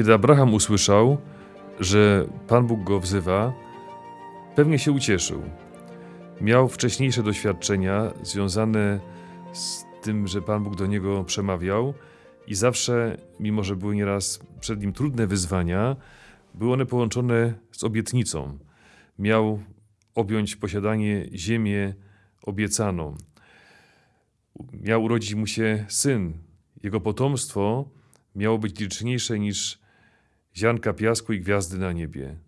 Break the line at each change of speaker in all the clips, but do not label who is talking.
Kiedy Abraham usłyszał, że Pan Bóg go wzywa, pewnie się ucieszył. Miał wcześniejsze doświadczenia związane z tym, że Pan Bóg do niego przemawiał i zawsze, mimo że były nieraz przed nim trudne wyzwania, były one połączone z obietnicą. Miał objąć posiadanie ziemię obiecaną. Miał urodzić mu się syn. Jego potomstwo miało być liczniejsze niż ziarnka piasku i gwiazdy na niebie.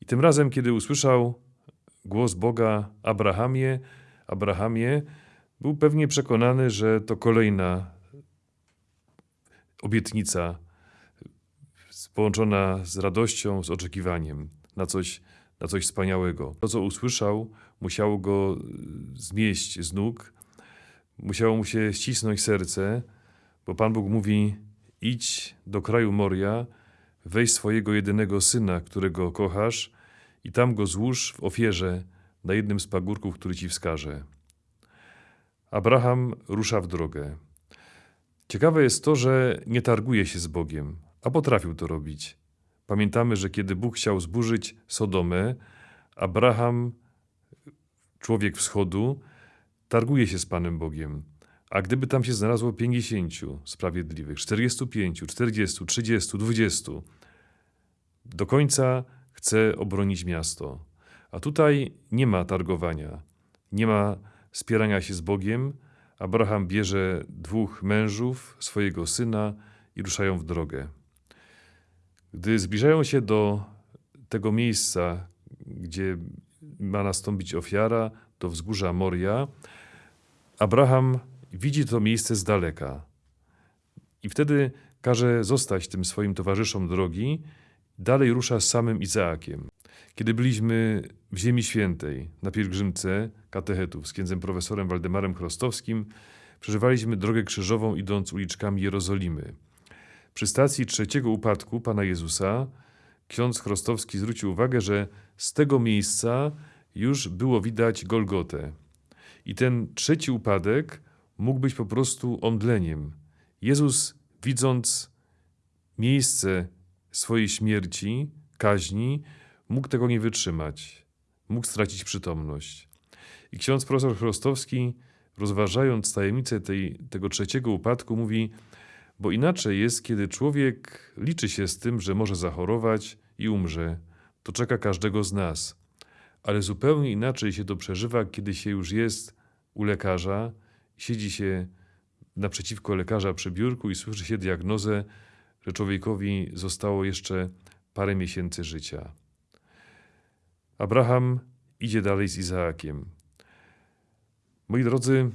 I tym razem, kiedy usłyszał głos Boga Abrahamie, Abrahamie, był pewnie przekonany, że to kolejna obietnica połączona z radością, z oczekiwaniem na coś, na coś wspaniałego. To, co usłyszał, musiało go zmieść z nóg, musiało mu się ścisnąć serce, bo Pan Bóg mówi: idź do kraju Moria, weź swojego jedynego syna, którego kochasz, i tam go złóż w ofierze na jednym z pagórków, który ci wskaże. Abraham rusza w drogę. Ciekawe jest to, że nie targuje się z Bogiem, a potrafił to robić. Pamiętamy, że kiedy Bóg chciał zburzyć Sodomę, Abraham, człowiek wschodu, targuje się z Panem Bogiem. A gdyby tam się znalazło 50 sprawiedliwych, 45, 40, 30, 20, do końca chce obronić miasto. A tutaj nie ma targowania, nie ma spierania się z Bogiem. Abraham bierze dwóch mężów, swojego syna i ruszają w drogę. Gdy zbliżają się do tego miejsca, gdzie ma nastąpić ofiara, do wzgórza Moria, Abraham widzi to miejsce z daleka. I wtedy każe zostać tym swoim towarzyszom drogi, dalej rusza z samym Izaakiem. Kiedy byliśmy w Ziemi Świętej na pielgrzymce katechetów z księdzem profesorem Waldemarem Chrostowskim, przeżywaliśmy drogę krzyżową idąc uliczkami Jerozolimy. Przy stacji trzeciego upadku Pana Jezusa ksiądz Chrostowski zwrócił uwagę, że z tego miejsca już było widać Golgotę. I ten trzeci upadek mógł być po prostu omdleniem. Jezus, widząc miejsce swojej śmierci, kaźni, mógł tego nie wytrzymać. Mógł stracić przytomność. I ksiądz profesor Chrostowski, rozważając tajemnicę tej, tego trzeciego upadku, mówi, bo inaczej jest, kiedy człowiek liczy się z tym, że może zachorować i umrze. To czeka każdego z nas. Ale zupełnie inaczej się to przeżywa, kiedy się już jest u lekarza, siedzi się naprzeciwko lekarza przy biurku i słyszy się diagnozę, że człowiekowi zostało jeszcze parę miesięcy życia. Abraham idzie dalej z Izaakiem. Moi drodzy,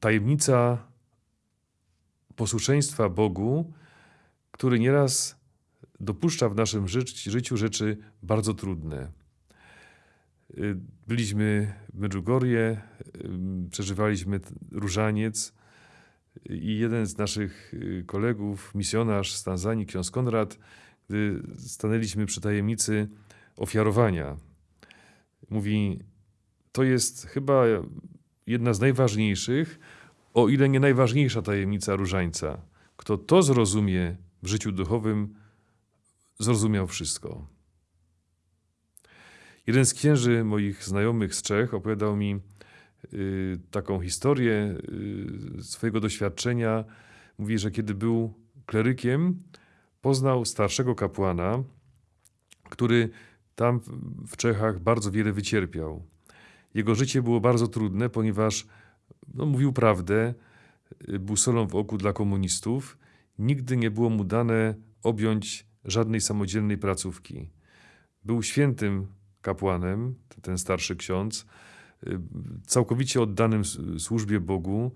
tajemnica posłuszeństwa Bogu, który nieraz dopuszcza w naszym życiu rzeczy bardzo trudne. Byliśmy w Medjugorje, y, przeżywaliśmy różaniec i jeden z naszych y, kolegów, misjonarz z Tanzanii, ksiądz Konrad, gdy stanęliśmy przy tajemnicy ofiarowania, mówi, to jest chyba jedna z najważniejszych, o ile nie najważniejsza tajemnica różańca. Kto to zrozumie w życiu duchowym, zrozumiał wszystko. Jeden z księży moich znajomych z Czech opowiadał mi taką historię y, swojego doświadczenia. Mówi, że kiedy był klerykiem, poznał starszego kapłana, który tam w Czechach bardzo wiele wycierpiał. Jego życie było bardzo trudne, ponieważ no, mówił prawdę, y, był solą w oku dla komunistów. Nigdy nie było mu dane objąć żadnej samodzielnej placówki. Był świętym kapłanem, ten starszy ksiądz, y, całkowicie oddanym służbie Bogu.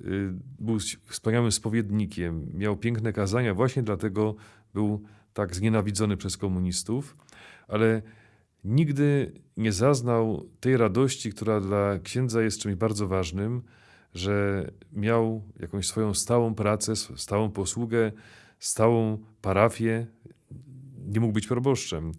Y, był wspaniałym spowiednikiem, miał piękne kazania, właśnie dlatego był tak znienawidzony przez komunistów, ale nigdy nie zaznał tej radości, która dla księdza jest czymś bardzo ważnym, że miał jakąś swoją stałą pracę, stałą posługę, stałą parafię. Nie mógł być proboszczem.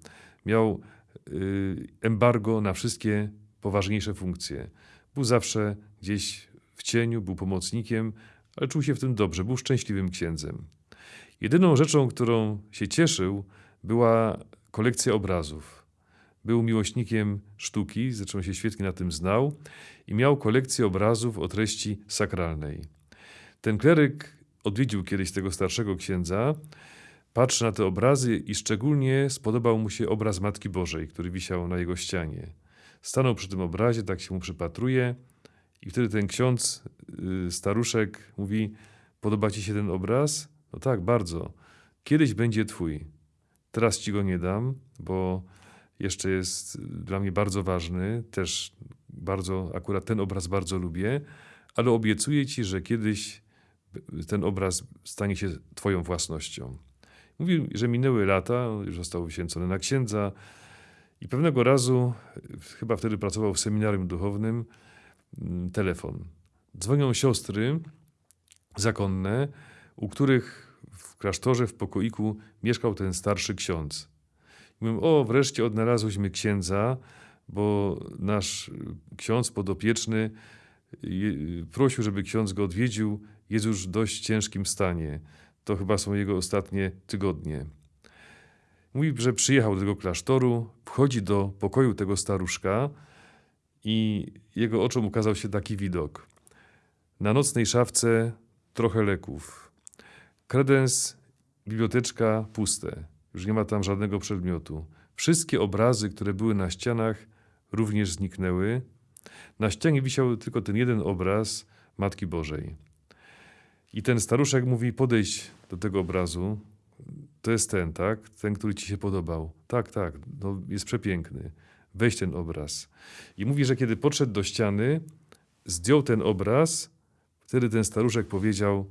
Miał y, embargo na wszystkie poważniejsze funkcje. Był zawsze gdzieś w cieniu, był pomocnikiem, ale czuł się w tym dobrze, był szczęśliwym księdzem. Jedyną rzeczą, którą się cieszył, była kolekcja obrazów. Był miłośnikiem sztuki, zresztą się świetnie na tym znał i miał kolekcję obrazów o treści sakralnej. Ten kleryk odwiedził kiedyś tego starszego księdza, patrzy na te obrazy i szczególnie spodobał mu się obraz Matki Bożej, który wisiał na jego ścianie. Stanął przy tym obrazie, tak się mu przypatruje i wtedy ten ksiądz, y, staruszek mówi, podoba ci się ten obraz? No tak, bardzo. Kiedyś będzie twój. Teraz ci go nie dam, bo jeszcze jest dla mnie bardzo ważny. Też bardzo, akurat ten obraz bardzo lubię, ale obiecuję ci, że kiedyś ten obraz stanie się twoją własnością. Mówi, że minęły lata, już został wyświęcony na księdza i pewnego razu, chyba wtedy pracował w seminarium duchownym, mm, telefon. Dzwonią siostry zakonne, u których w klasztorze, w pokoiku mieszkał ten starszy ksiądz. I mówią, o, wreszcie odnalazłyśmy księdza, bo nasz ksiądz podopieczny prosił, żeby ksiądz go odwiedził. Jest już w dość ciężkim stanie. To chyba są jego ostatnie tygodnie. Mówi, że przyjechał do tego klasztoru, wchodzi do pokoju tego staruszka i jego oczom ukazał się taki widok. Na nocnej szafce trochę leków. Kredens, biblioteczka puste. Już nie ma tam żadnego przedmiotu. Wszystkie obrazy, które były na ścianach, również zniknęły. Na ścianie wisiał tylko ten jeden obraz Matki Bożej. I ten staruszek mówi: Podejdź do tego obrazu. To jest ten, tak? Ten, który ci się podobał. Tak, tak, no, jest przepiękny. Weź ten obraz. I mówi, że kiedy podszedł do ściany, zdjął ten obraz, wtedy ten staruszek powiedział: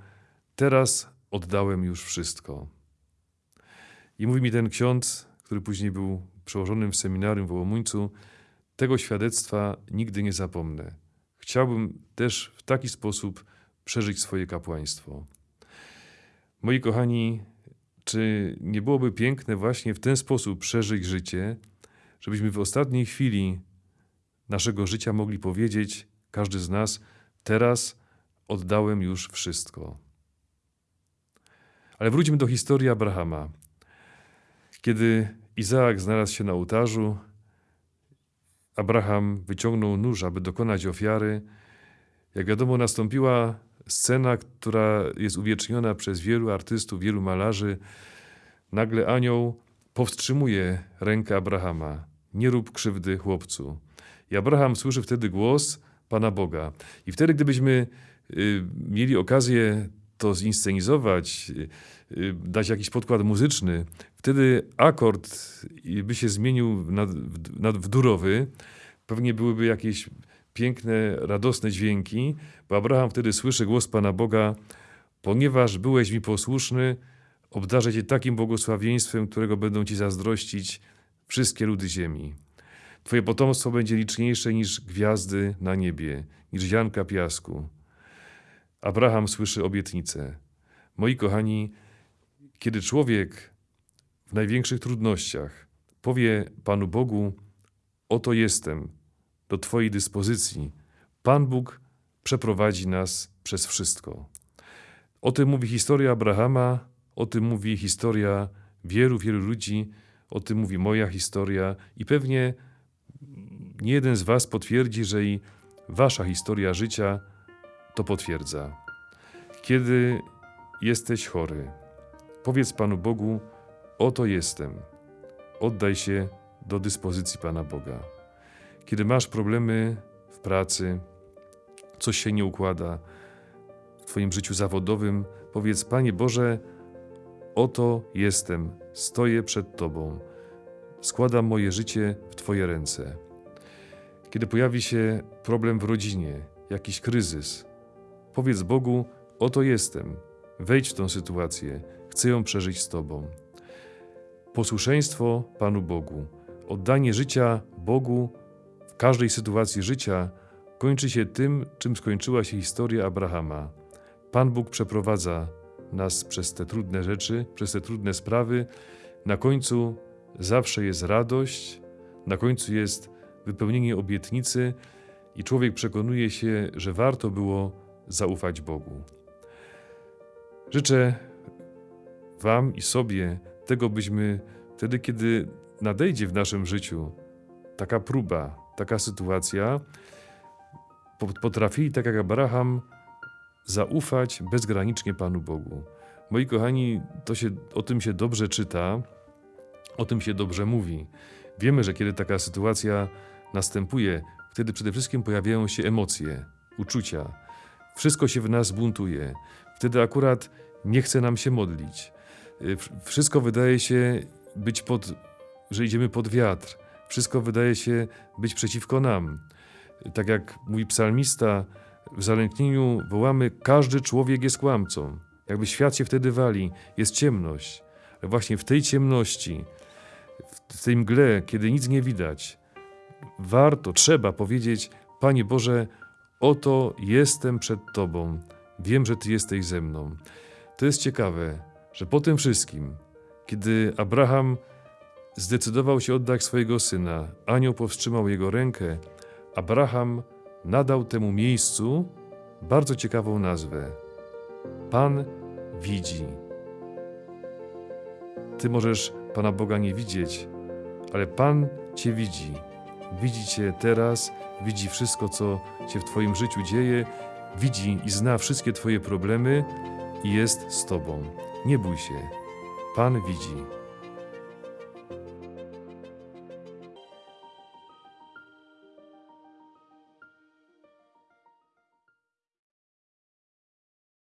Teraz oddałem już wszystko. I mówi mi ten ksiądz, który później był przełożonym w seminarium w Łomuńcu, tego świadectwa nigdy nie zapomnę. Chciałbym też w taki sposób przeżyć swoje kapłaństwo. Moi kochani, czy nie byłoby piękne właśnie w ten sposób przeżyć życie, żebyśmy w ostatniej chwili naszego życia mogli powiedzieć, każdy z nas, teraz oddałem już wszystko. Ale wróćmy do historii Abrahama. Kiedy Izaak znalazł się na ołtarzu, Abraham wyciągnął nóż, aby dokonać ofiary. Jak wiadomo, nastąpiła scena, która jest uwieczniona przez wielu artystów, wielu malarzy. Nagle anioł powstrzymuje rękę Abrahama. Nie rób krzywdy chłopcu. I Abraham słyszy wtedy głos Pana Boga. I wtedy, gdybyśmy y, mieli okazję to zinscenizować, y, y, dać jakiś podkład muzyczny, wtedy akord by się zmienił na, w durowy. Pewnie byłyby jakieś piękne, radosne dźwięki, bo Abraham wtedy słyszy głos Pana Boga: Ponieważ byłeś mi posłuszny, obdarzę Cię takim błogosławieństwem, którego będą Ci zazdrościć wszystkie ludy ziemi. Twoje potomstwo będzie liczniejsze niż gwiazdy na niebie, niż ziarnka piasku. Abraham słyszy obietnicę. Moi kochani, kiedy człowiek w największych trudnościach powie Panu Bogu: Oto jestem, do Twojej dyspozycji, Pan Bóg przeprowadzi nas przez wszystko. O tym mówi historia Abrahama, o tym mówi historia wielu, wielu ludzi, o tym mówi moja historia i pewnie nie jeden z Was potwierdzi, że i Wasza historia życia to potwierdza. Kiedy jesteś chory, powiedz Panu Bogu: Oto jestem. Oddaj się do dyspozycji Pana Boga. Kiedy masz problemy w pracy, coś się nie układa w Twoim życiu zawodowym, powiedz: Panie Boże, oto jestem, stoję przed Tobą, składam moje życie w Twoje ręce. Kiedy pojawi się problem w rodzinie, jakiś kryzys, powiedz Bogu: Oto jestem, wejdź w tę sytuację, chcę ją przeżyć z Tobą. Posłuszeństwo Panu Bogu, oddanie życia Bogu każdej sytuacji życia kończy się tym, czym skończyła się historia Abrahama. Pan Bóg przeprowadza nas przez te trudne rzeczy, przez te trudne sprawy. Na końcu zawsze jest radość, na końcu jest wypełnienie obietnicy i człowiek przekonuje się, że warto było zaufać Bogu. Życzę Wam i sobie tego, byśmy wtedy, kiedy nadejdzie w naszym życiu taka próba, taka sytuacja, po- potrafili, tak jak Abraham, zaufać bezgranicznie Panu Bogu. Moi kochani, to się, o tym się dobrze czyta, o tym się dobrze mówi. Wiemy, że kiedy taka sytuacja następuje, wtedy przede wszystkim pojawiają się emocje, uczucia. Wszystko się w nas buntuje. Wtedy akurat nie chce nam się modlić. Wszystko wydaje się być pod, że idziemy pod wiatr. Wszystko wydaje się być przeciwko nam. Tak jak mówi psalmista, w zalęknieniu wołamy: Każdy człowiek jest kłamcą. Jakby świat się wtedy wali, jest ciemność. Ale właśnie w tej ciemności, w- tej mgle, kiedy nic nie widać, warto, trzeba powiedzieć: Panie Boże, oto jestem przed Tobą. Wiem, że Ty jesteś ze mną. To jest ciekawe, że po tym wszystkim, kiedy Abraham zdecydował się oddać swojego syna, anioł powstrzymał jego rękę, Abraham nadał temu miejscu bardzo ciekawą nazwę. Pan widzi. Ty możesz Pana Boga nie widzieć, ale Pan Cię widzi. Widzi Cię teraz, widzi wszystko, co się w Twoim życiu dzieje, widzi i zna wszystkie Twoje problemy i jest z Tobą. Nie bój się. Pan widzi.